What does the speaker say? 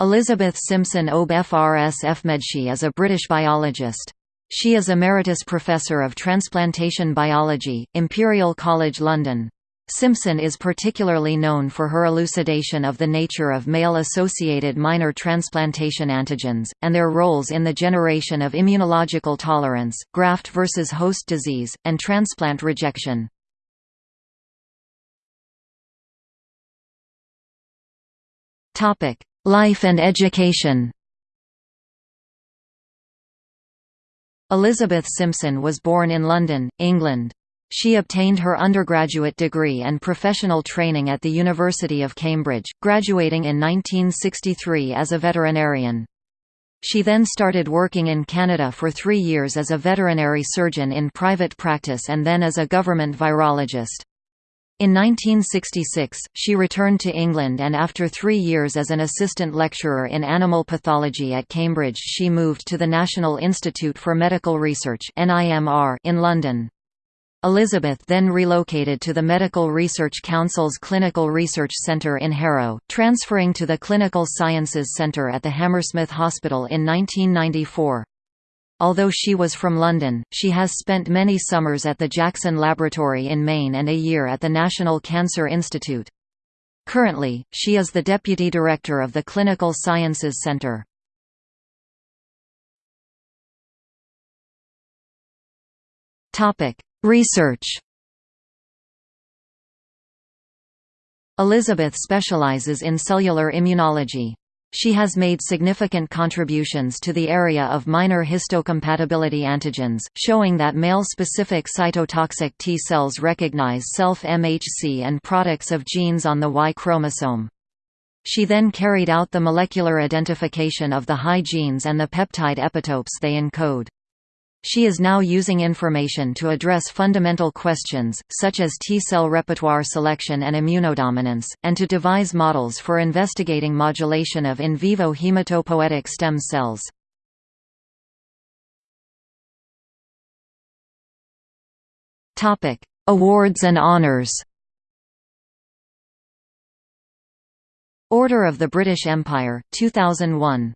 Elizabeth Simpson OBE FRS FMedSci is a British biologist. She is Emeritus Professor of Transplantation Biology, Imperial College London. Simpson is particularly known for her elucidation of the nature of male-associated minor transplantation antigens, and their roles in the generation of immunological tolerance, graft versus host disease, and transplant rejection. Life and education Elizabeth Simpson was born in London, England. She obtained her undergraduate degree and professional training at the University of Cambridge, graduating in 1963 as a veterinarian. She then started working in Canada for three years as a veterinary surgeon in private practice and then as a government virologist. In 1966, she returned to England and after three years as an assistant lecturer in animal pathology at Cambridge she moved to the National Institute for Medical Research in London. Elizabeth then relocated to the Medical Research Council's Clinical Research Centre in Harrow, transferring to the Clinical Sciences Centre at the Hammersmith Hospital in 1994. Although she was from London, she has spent many summers at the Jackson Laboratory in Maine and a year at the National Cancer Institute. Currently, she is the Deputy Director of the Clinical Sciences Centre. Research Elizabeth specializes in cellular immunology. She has made significant contributions to the area of minor histocompatibility antigens, showing that male-specific cytotoxic T cells recognize self-MHC and products of genes on the Y chromosome. She then carried out the molecular identification of the HY genes and the peptide epitopes they encode. She is now using information to address fundamental questions, such as T-cell repertoire selection and immunodominance, and to devise models for investigating modulation of in vivo hematopoietic stem cells. Awards and honors Order of the British Empire, 2001